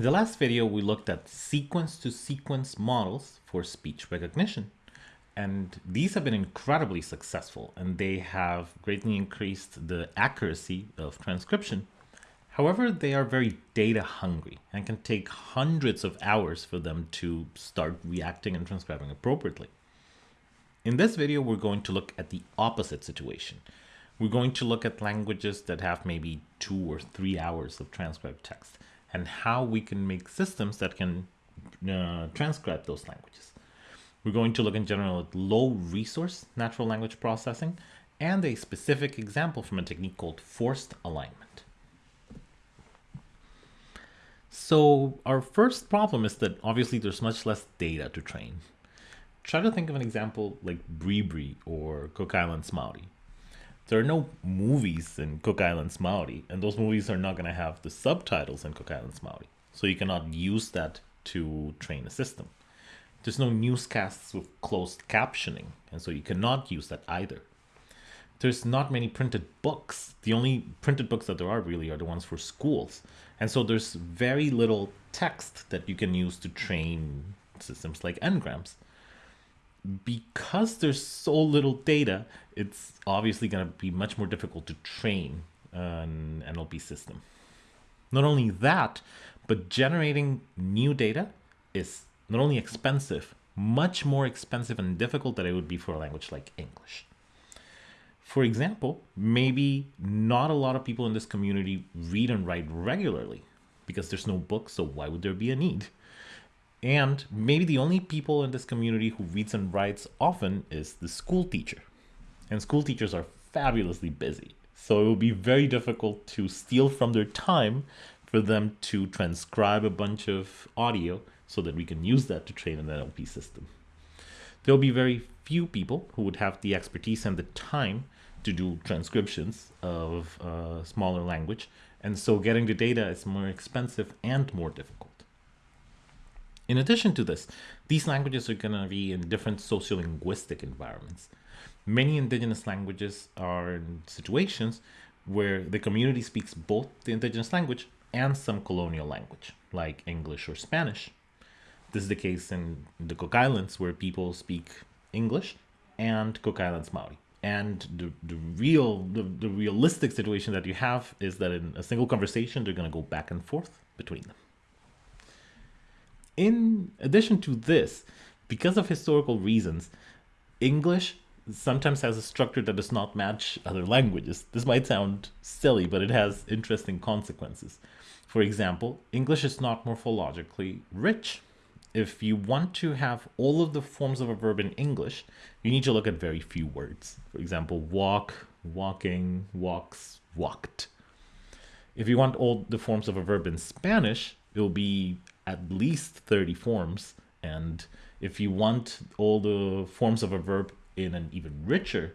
In the last video, we looked at sequence-to-sequence -sequence models for speech recognition. And these have been incredibly successful, and they have greatly increased the accuracy of transcription. However, they are very data hungry and can take hundreds of hours for them to start reacting and transcribing appropriately. In this video, we're going to look at the opposite situation. We're going to look at languages that have maybe two or three hours of transcribed text and how we can make systems that can uh, transcribe those languages. We're going to look in general at low resource natural language processing and a specific example from a technique called forced alignment. So our first problem is that obviously there's much less data to train. Try to think of an example like Bribri or Cook Islands Maori there are no movies in Cook Islands Maori, and those movies are not going to have the subtitles in Cook Islands Maori. So you cannot use that to train a system. There's no newscasts with closed captioning, and so you cannot use that either. There's not many printed books. The only printed books that there are really are the ones for schools. And so there's very little text that you can use to train systems like n-grams because there's so little data, it's obviously going to be much more difficult to train an NLP system. Not only that, but generating new data is not only expensive, much more expensive and difficult than it would be for a language like English. For example, maybe not a lot of people in this community read and write regularly because there's no books, so why would there be a need? And maybe the only people in this community who reads and writes often is the school teacher. And school teachers are fabulously busy. So it will be very difficult to steal from their time for them to transcribe a bunch of audio so that we can use that to train an NLP system. There'll be very few people who would have the expertise and the time to do transcriptions of a smaller language. And so getting the data is more expensive and more difficult. In addition to this, these languages are going to be in different sociolinguistic environments. Many indigenous languages are in situations where the community speaks both the indigenous language and some colonial language, like English or Spanish. This is the case in the Cook Islands, where people speak English and Cook Islands Maori. And the, the real, the, the realistic situation that you have is that in a single conversation, they're going to go back and forth between them. In addition to this, because of historical reasons, English sometimes has a structure that does not match other languages. This might sound silly, but it has interesting consequences. For example, English is not morphologically rich. If you want to have all of the forms of a verb in English, you need to look at very few words. For example, walk, walking, walks, walked. If you want all the forms of a verb in Spanish, it will be at least 30 forms. And if you want all the forms of a verb in an even richer,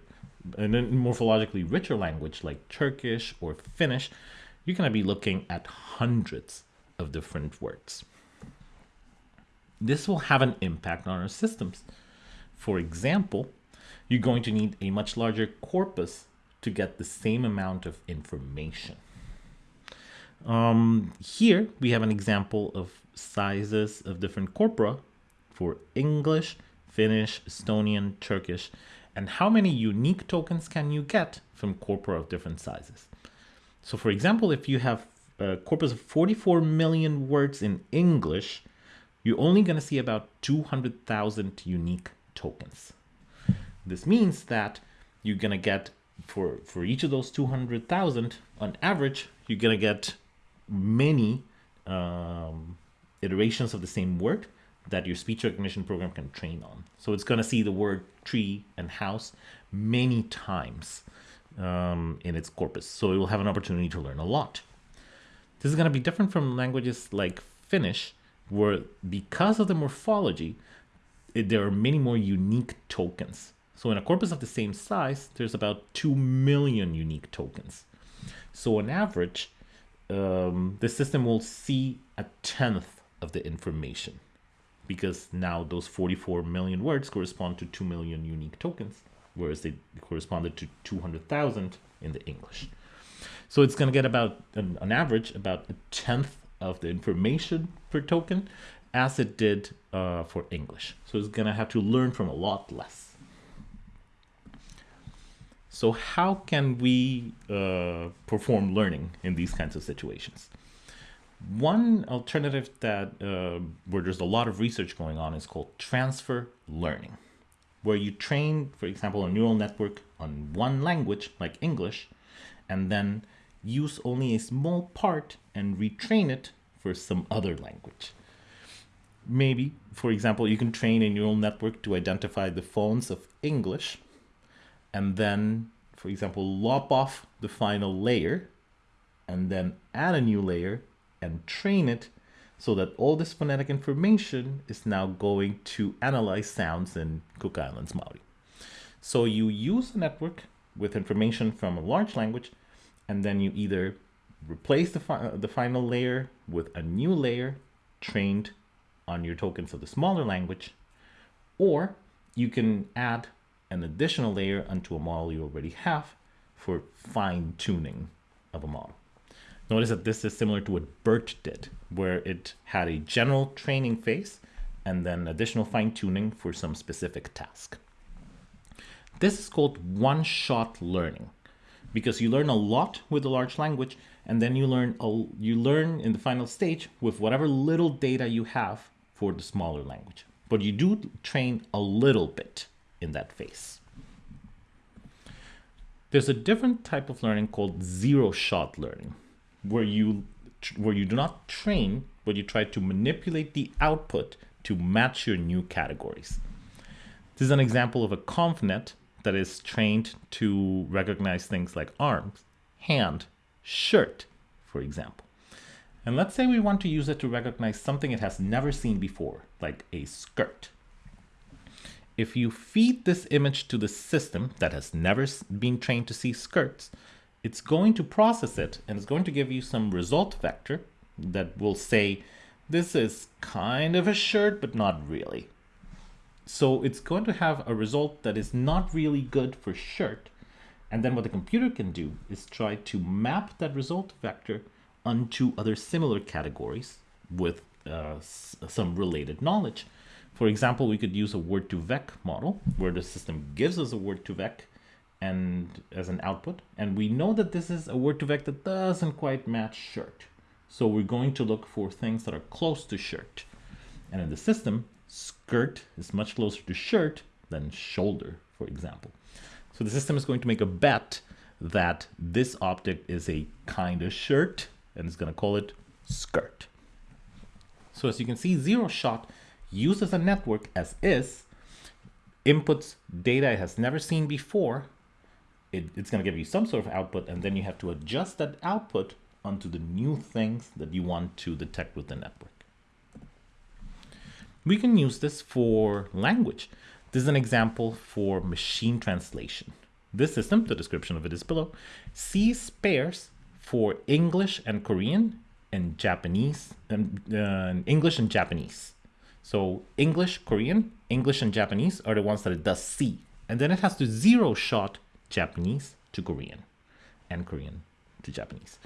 in a morphologically richer language like Turkish or Finnish, you're going to be looking at hundreds of different words. This will have an impact on our systems. For example, you're going to need a much larger corpus to get the same amount of information. Um, here we have an example of sizes of different corpora for English, Finnish, Estonian, Turkish, and how many unique tokens can you get from corpora of different sizes. So for example, if you have a corpus of 44 million words in English, you're only going to see about 200,000 unique tokens. This means that you're going to get, for, for each of those 200,000, on average, you're going to get many um, iterations of the same word that your speech recognition program can train on. So it's going to see the word tree and house many times um, in its corpus. So it will have an opportunity to learn a lot. This is going to be different from languages like Finnish, where because of the morphology, it, there are many more unique tokens. So in a corpus of the same size, there's about 2 million unique tokens. So on average, um, the system will see a tenth of the information because now those 44 million words correspond to 2 million unique tokens, whereas they corresponded to 200,000 in the English. So it's going to get about, an, on average, about a tenth of the information per token as it did uh, for English. So it's going to have to learn from a lot less. So how can we uh, perform learning in these kinds of situations? One alternative that uh, where there's a lot of research going on is called transfer learning, where you train, for example, a neural network on one language like English, and then use only a small part and retrain it for some other language. Maybe, for example, you can train a neural network to identify the phones of English and then, for example, lop off the final layer and then add a new layer and train it so that all this phonetic information is now going to analyze sounds in Cook Islands Maori. So you use a network with information from a large language and then you either replace the, fi the final layer with a new layer trained on your tokens of the smaller language, or you can add an additional layer onto a model you already have for fine tuning of a model. Notice that this is similar to what BERT did, where it had a general training phase and then additional fine tuning for some specific task. This is called one-shot learning because you learn a lot with a large language and then you learn a, you learn in the final stage with whatever little data you have for the smaller language. But you do train a little bit in that phase. There's a different type of learning called zero-shot learning, where you where you do not train, but you try to manipulate the output to match your new categories. This is an example of a ConvNet that is trained to recognize things like arms, hand, shirt, for example. And let's say we want to use it to recognize something it has never seen before, like a skirt. If you feed this image to the system that has never been trained to see skirts, it's going to process it and it's going to give you some result vector that will say, this is kind of a shirt, but not really. So it's going to have a result that is not really good for shirt. And then what the computer can do is try to map that result vector onto other similar categories with uh, some related knowledge. For example, we could use a word2vec model where the system gives us a word2vec and as an output. And we know that this is a word2vec that doesn't quite match shirt. So we're going to look for things that are close to shirt. And in the system, skirt is much closer to shirt than shoulder, for example. So the system is going to make a bet that this object is a kind of shirt and it's going to call it skirt. So as you can see, zero shot uses a network as is, inputs data it has never seen before. It, it's going to give you some sort of output, and then you have to adjust that output onto the new things that you want to detect with the network. We can use this for language. This is an example for machine translation. This system, the description of it is below, sees pairs for English and Korean and Japanese, and uh, English and Japanese. So English, Korean, English and Japanese are the ones that it does see. And then it has to zero shot Japanese to Korean and Korean to Japanese.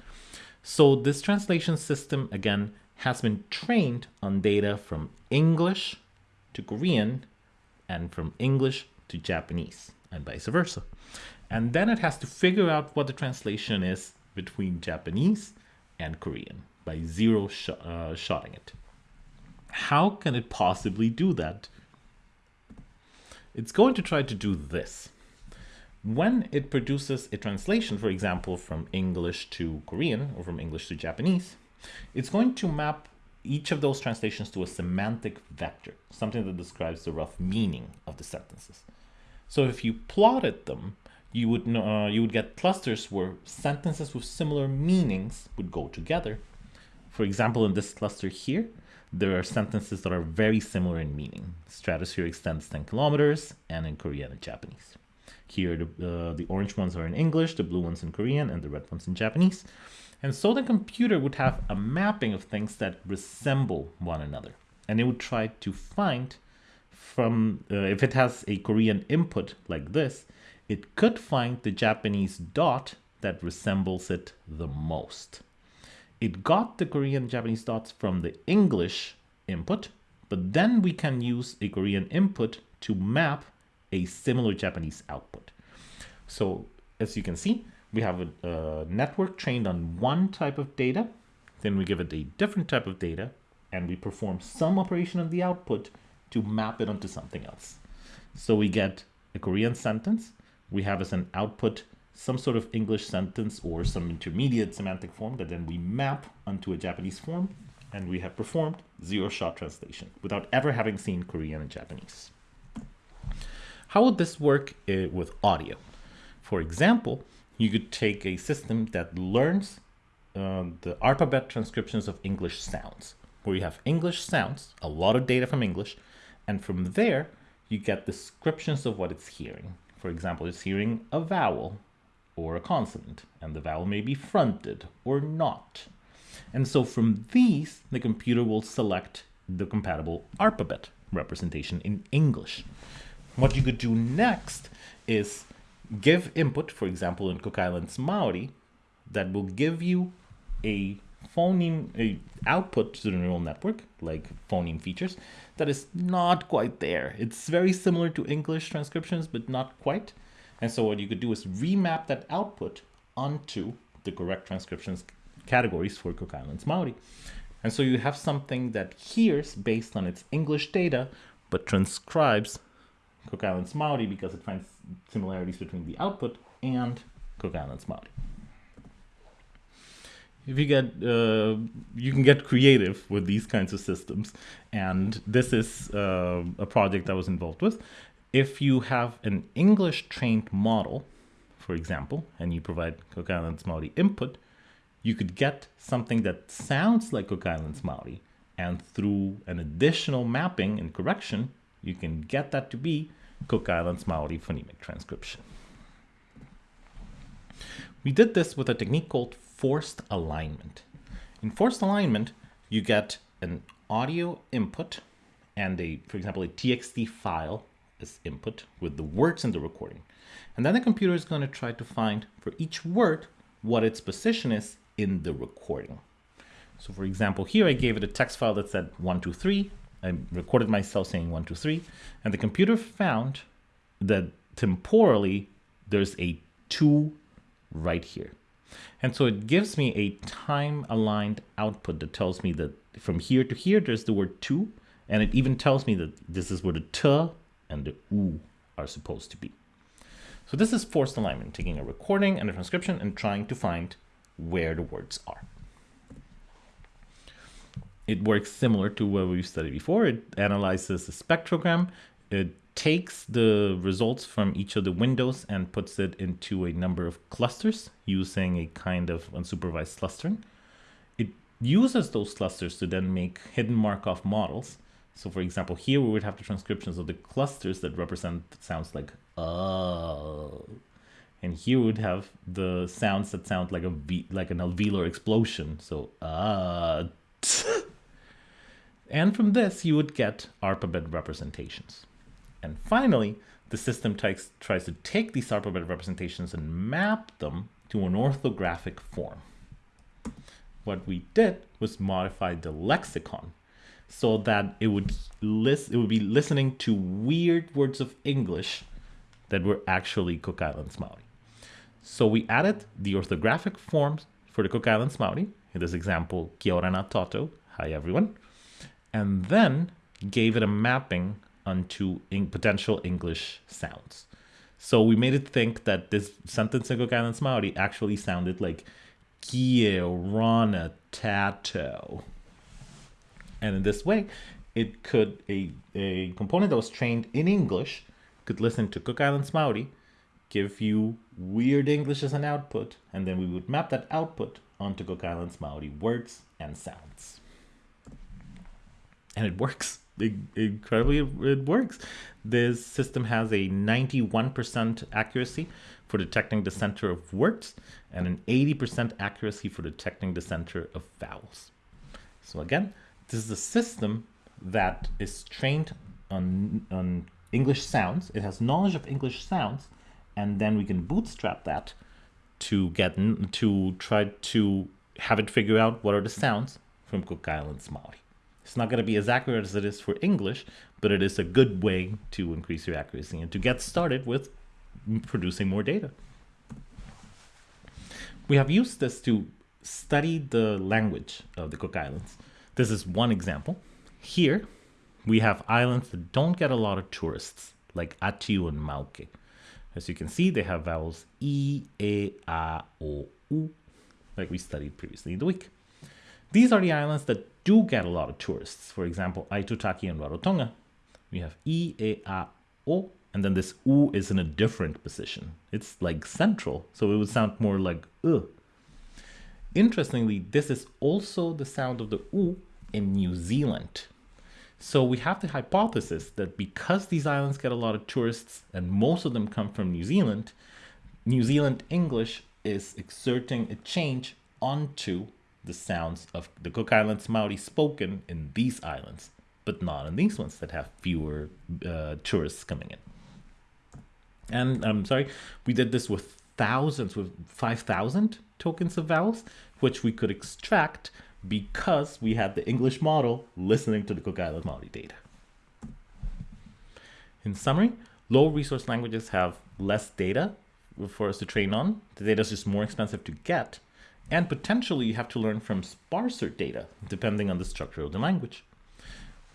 So this translation system, again, has been trained on data from English to Korean and from English to Japanese and vice versa. And then it has to figure out what the translation is between Japanese and Korean by zero sh uh, shotting it. How can it possibly do that? It's going to try to do this. When it produces a translation, for example, from English to Korean or from English to Japanese, it's going to map each of those translations to a semantic vector, something that describes the rough meaning of the sentences. So if you plotted them, you would uh, you would get clusters where sentences with similar meanings would go together. For example, in this cluster here, there are sentences that are very similar in meaning. Stratosphere extends 10 kilometers, and in Korean and Japanese. Here, the, uh, the orange ones are in English, the blue ones in Korean, and the red ones in Japanese. And so the computer would have a mapping of things that resemble one another. And it would try to find from, uh, if it has a Korean input like this, it could find the Japanese dot that resembles it the most. It got the Korean Japanese dots from the English input, but then we can use a Korean input to map a similar Japanese output. So as you can see, we have a, a network trained on one type of data, then we give it a different type of data, and we perform some operation on the output to map it onto something else. So we get a Korean sentence, we have as an output some sort of English sentence or some intermediate semantic form that then we map onto a Japanese form, and we have performed zero-shot translation without ever having seen Korean and Japanese. How would this work uh, with audio? For example, you could take a system that learns uh, the alphabet transcriptions of English sounds, where you have English sounds, a lot of data from English, and from there, you get descriptions of what it's hearing. For example, it's hearing a vowel or a consonant, and the vowel may be fronted or not. And so from these, the computer will select the compatible alphabet representation in English. What you could do next is give input, for example, in Cook Islands Maori, that will give you a phoneme a output to the neural network, like phoneme features, that is not quite there. It's very similar to English transcriptions, but not quite. And so what you could do is remap that output onto the correct transcriptions categories for Cook Islands Maori. And so you have something that hears based on its English data, but transcribes Cook Islands Maori because it finds similarities between the output and Cook Islands Maori. If you get, uh, you can get creative with these kinds of systems, and this is uh, a project I was involved with. If you have an English trained model, for example, and you provide Cook Islands Maori input, you could get something that sounds like Cook Islands Maori, and through an additional mapping and correction, you can get that to be Cook Islands Maori phonemic transcription. We did this with a technique called forced alignment. In forced alignment, you get an audio input and a, for example, a TXT file as input with the words in the recording. And then the computer is going to try to find for each word what its position is in the recording. So for example, here I gave it a text file that said one, two, three. I recorded myself saying one, two, three, and the computer found that temporally there's a two right here. And so it gives me a time aligned output that tells me that from here to here, there's the word two. And it even tells me that this is where the t and the u are supposed to be. So this is forced alignment, taking a recording and a transcription and trying to find where the words are. It works similar to what we've studied before. It analyzes the spectrogram. It takes the results from each of the windows and puts it into a number of clusters using a kind of unsupervised clustering. It uses those clusters to then make hidden Markov models. So for example, here we would have the transcriptions of the clusters that represent sounds like uh and here we would have the sounds that sound like a v, like an alveolar explosion. So uh and from this you would get ARPABET representations. And finally, the system tries, tries to take these ARPABET representations and map them to an orthographic form. What we did was modify the lexicon so that it would list it would be listening to weird words of English that were actually Cook Islands Maori. So we added the orthographic forms for the Cook Islands Maori. In this example, Kia orana tatou, hi everyone. And then gave it a mapping onto in potential English sounds. So we made it think that this sentence in Cook Islands Maori actually sounded like Kie Rana Tato. And in this way, it could, a, a component that was trained in English could listen to Cook Islands Maori, give you weird English as an output, and then we would map that output onto Cook Islands Maori words and sounds. And it works incredibly it works. This system has a 91% accuracy for detecting the center of words and an 80% accuracy for detecting the center of vowels. So again, this is a system that is trained on, on English sounds. It has knowledge of English sounds, and then we can bootstrap that to get to try to have it figure out what are the sounds from Cook Islands Maori. It's not going to be as accurate as it is for English, but it is a good way to increase your accuracy and to get started with producing more data. We have used this to study the language of the Cook Islands. This is one example. Here, we have islands that don't get a lot of tourists, like Atiu and Mauke. As you can see, they have vowels E, E, A, O, U, like we studied previously in the week. These are the islands that do get a lot of tourists. For example, Aitutaki and Rarotonga. We have E, E, A, O, and then this U is in a different position. It's like central, so it would sound more like U. Interestingly, this is also the sound of the U in New Zealand. So we have the hypothesis that because these islands get a lot of tourists and most of them come from New Zealand, New Zealand English is exerting a change onto the sounds of the Cook Islands Maori spoken in these islands, but not in these ones that have fewer uh, tourists coming in. And I'm sorry, we did this with thousands, with 5,000 tokens of vowels, which we could extract because we had the English model listening to the Cook Island Maori data. In summary, low resource languages have less data for us to train on. The data is just more expensive to get. And potentially you have to learn from sparser data, depending on the structure of the language.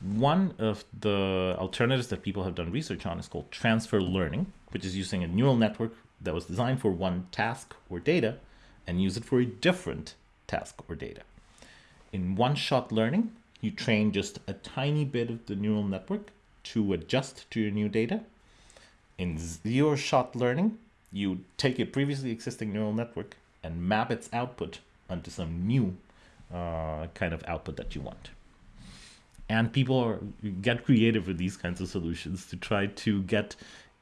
One of the alternatives that people have done research on is called transfer learning, which is using a neural network that was designed for one task or data and use it for a different task or data in one-shot learning, you train just a tiny bit of the neural network to adjust to your new data. In zero-shot learning, you take a previously existing neural network and map its output onto some new uh, kind of output that you want. And people are, get creative with these kinds of solutions to try to get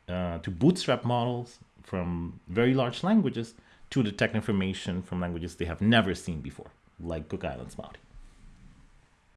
uh, to bootstrap models from very large languages to detect information from languages they have never seen before, like Cook Islands Maori.